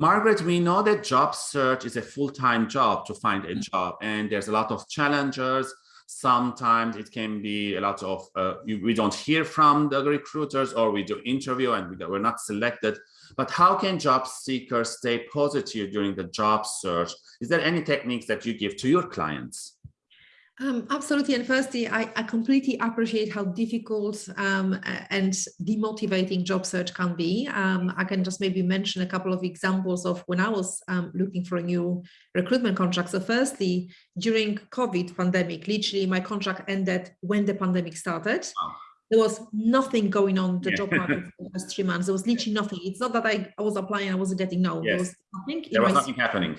Margaret, we know that job search is a full-time job to find a job and there's a lot of challengers. Sometimes it can be a lot of, uh, we don't hear from the recruiters or we do interview and we, we're not selected. But how can job seekers stay positive during the job search? Is there any techniques that you give to your clients? Um, absolutely. And firstly, I, I, completely appreciate how difficult um, and demotivating job search can be. Um, I can just maybe mention a couple of examples of when I was um, looking for a new recruitment contract. So firstly, during COVID pandemic, literally my contract ended when the pandemic started. Oh. There was nothing going on the yeah. job market for the first three months. There was literally nothing. It's not that I, I was applying, I wasn't getting no. Yes. There was nothing. There was nothing happening.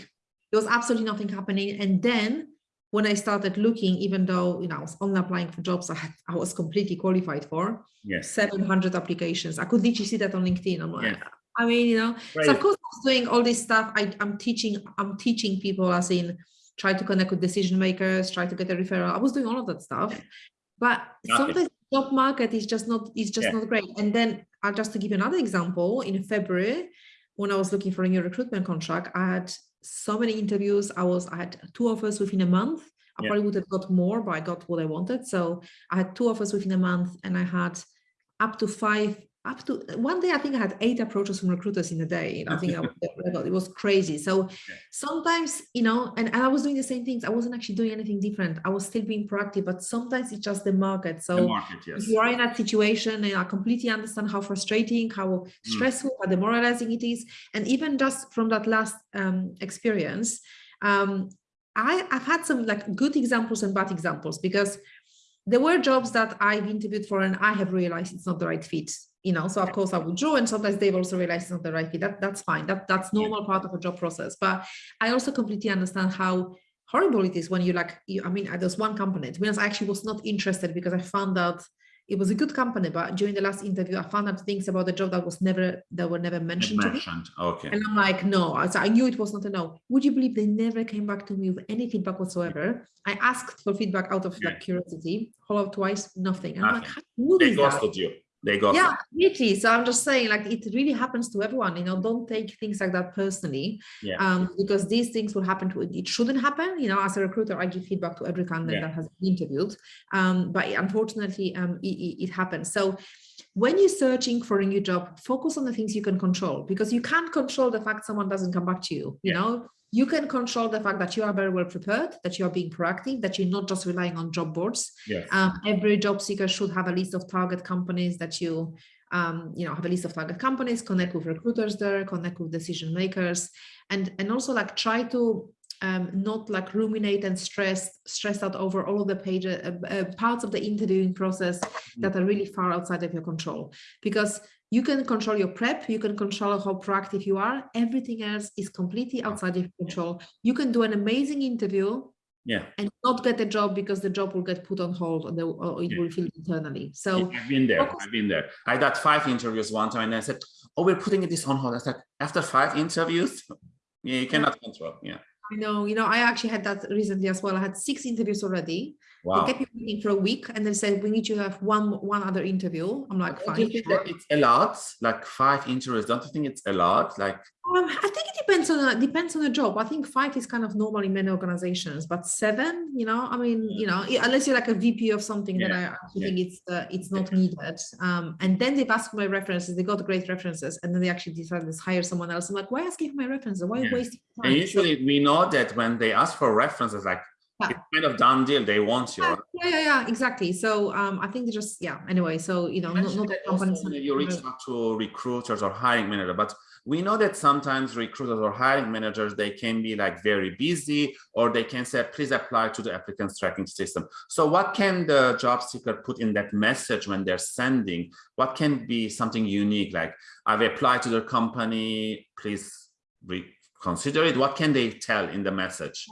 There was absolutely nothing happening. And then when I started looking, even though you know I was only applying for jobs I had I was completely qualified for, yes, 700 applications. I could literally see that on LinkedIn. I'm like, I mean, you know, right. so of course I was doing all this stuff. I, I'm teaching, I'm teaching people as in try to connect with decision makers, try to get a referral. I was doing all of that stuff. But sometimes the job market is just not is just yeah. not great. And then uh, just to give you another example, in February, when I was looking for a new recruitment contract, I had so many interviews. I was I had two offers within a month. I yeah. probably would have got more, but I got what I wanted. So I had two offers within a month, and I had up to five up to one day, I think I had eight approaches from recruiters in a day. I think I it was crazy. So sometimes, you know, and, and I was doing the same things. I wasn't actually doing anything different. I was still being proactive, but sometimes it's just the market. So the market, yes. if you are in that situation, and I completely understand how frustrating, how mm. stressful, mm. how demoralizing it is. And even just from that last um, experience, um, I, I've had some like good examples and bad examples because there were jobs that I've interviewed for and I have realized it's not the right fit you know so of course i withdraw and sometimes they've also realized it's not the right fit. That that's fine. That that's normal part of a job process. But i also completely understand how horrible it is when you like you i mean there's one company to be honest i actually was not interested because i found out it was a good company but during the last interview i found out things about the job that was never that were never mentioned, mentioned. to me. okay. And i'm like no. So i knew it was not a no. Would you believe they never came back to me with any feedback whatsoever? I asked for feedback out of like curiosity. Followed twice nothing. And nothing. i'm like how they ghosted you they got yeah really so i'm just saying like it really happens to everyone you know don't take things like that personally yeah. um because these things will happen to it shouldn't happen you know as a recruiter i give feedback to every candidate yeah. that has been interviewed um but unfortunately um it, it happens so when you're searching for a new job focus on the things you can control because you can't control the fact someone doesn't come back to you you yeah. know you can control the fact that you are very well prepared, that you are being proactive, that you're not just relying on job boards. Yes. Um, every job seeker should have a list of target companies that you, um, you know, have a list of target companies, connect with recruiters there, connect with decision makers, and and also like try to um, not like ruminate and stress stress out over all of the pages uh, uh, parts of the interviewing process mm-hmm. that are really far outside of your control because you can control your prep you can control how proactive you are everything else is completely outside of control. You can do an amazing interview yeah. and not get a job because the job will get put on hold or, the, or it yeah. will feel internally. So yeah, i've been there focus. i've been there. I got five interviews one time and i said oh we're putting this on hold. I said after five interviews? Yeah you cannot control yeah I know, you know, I actually had that recently as well. I had six interviews already. Wow. They kept me waiting for a week and they said, we need you to have one one other interview. I'm like, fine. Sure. it's a lot, like five interviews. Don't you think it's a lot? Like um, I think it depends on a, depends on the job. I think five is kind of normal in many organizations, but seven, you know, I mean, you know, unless you're like a VP of something, yeah. then I actually yeah. think it's uh, it's not needed. Um, and then they've asked for my references. They got great references, and then they actually decided to hire someone else. I'm like, why asking for my references? Why yeah. wasting time? And usually, so, we know that when they ask for references, like. It's kind of done deal. They want you. Yeah, yeah, yeah, exactly. So um, I think they just yeah. Anyway, so you know, you not, not companies. You reach out to recruiters or hiring manager, but we know that sometimes recruiters or hiring managers, they can be like very busy or they can say, please apply to the applicants tracking system. So what can the job seeker put in that message when they're sending? What can be something unique? Like I've applied to the company, please consider it. What can they tell in the message?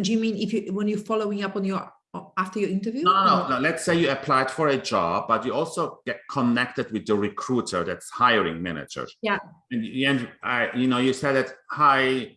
Do you mean if you, when you're following up on your after your interview? No, no, no, Let's say you applied for a job, but you also get connected with the recruiter that's hiring manager. Yeah. And, and I, you know, you said that, hi,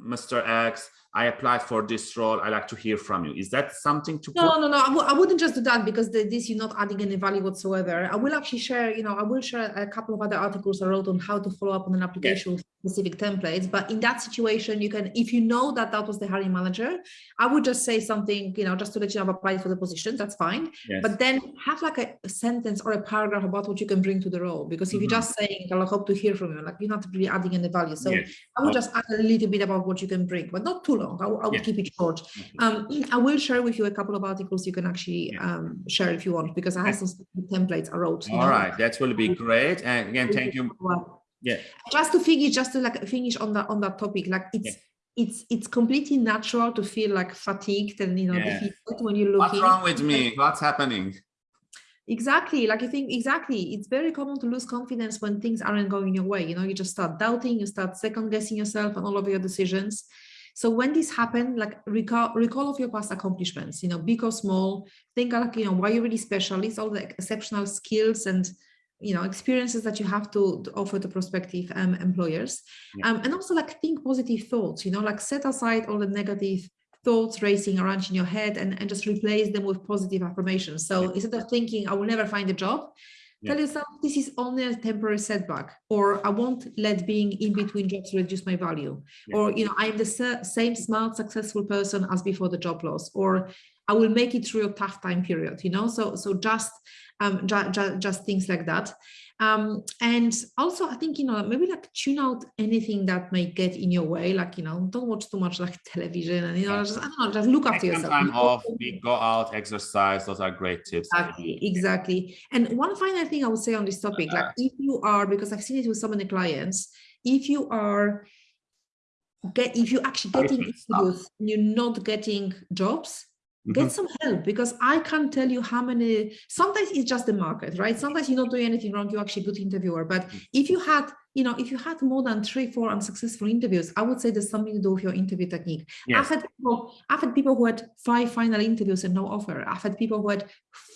Mr. X, I applied for this role. I like to hear from you. Is that something to? No, put? no, no. I w I wouldn't just do that because the, this you're not adding any value whatsoever. I will actually share. You know, I will share a couple of other articles I wrote on how to follow up on an application yes. Specific templates but in that situation you can if you know that that was the hiring manager i would just say something you know just to let you know applied for the position that's fine yes. but then have like a, a, sentence or a paragraph about what you can bring to the role because if mm -hmm. you're just saying i hope to hear from you like you're not really adding any value so yes. i would just add a little bit about what you can bring but not too long i, I would yes. keep it short um, i will share with you a couple of articles you can actually um, share if you want because i have some templates i wrote all know? right that will be great and again thank you yeah. Just to finish just to like finish on that on that topic like it's yeah. it's it's completely natural to feel like fatigued and you know yeah. defeated when you look what's wrong with me? What's happening? Exactly like i think exactly. It's very common to lose confidence when things aren't going your way you know you just start doubting you start second guessing yourself and all of your decisions. So when this happened like recall recall of your past accomplishments you know big or small think like you know why you're really special it's all the exceptional skills and you know experiences that you have to, to offer to prospective um, employers yeah. um, and also like think positive thoughts you know like set aside all the negative thoughts racing around in your head and, and just replace them with positive affirmations so yeah. instead of thinking i will never find a job yeah. tell yourself this is only a temporary setback or i won't let being in between jobs reduce my value or you know i'm the same smart successful person as before the job loss or i will make it through a tough time period you know so so just um, ju ju just things like that. Um, and also, I think, you know, maybe like tune out anything that may get in your way, like, you know, don't watch too much like television and, you know, just, I don't know, just look after yourself. Time off, we go out, exercise, those are great tips. Exactly, exactly. And one final thing I would say on this topic, like if you are, because I've seen it with so many clients, if you are get if you actually getting interviews you're not getting jobs get mm -hmm. some help because I can't tell you how many, sometimes it's just the market, right? Sometimes you're not doing anything wrong, you're actually a good interviewer. But mm. if you had, you know, if you had more than three, four unsuccessful interviews, I would say there's something to do with your interview technique. Yes. I've had people, I've had people who had five final interviews and no offer. I've had people who had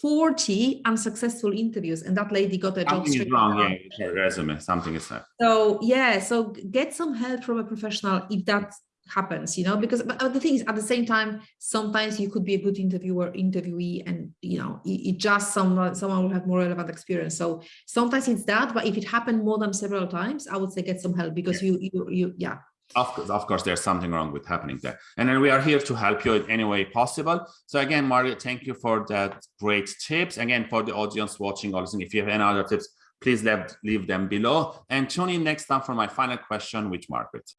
40 unsuccessful interviews and that lady got a something job straight is wrong, yeah, resume, something is that. So yeah, so get some help from a professional if that's happens you know because but uh, the thing is at the same time sometimes you could be a good interviewer interviewee and you know it, it just someone someone will have more relevant experience so sometimes it's that but if it happened more than several times i would say get some help because yeah. you you you yeah of course, of course, there's something wrong with happening there. And then we are here to help you in any way possible. So again, Mario, thank you for that great tips. Again, for the audience watching or listening, if you have any other tips, please leave, leave them below. And tune in next time for my final question with Margaret.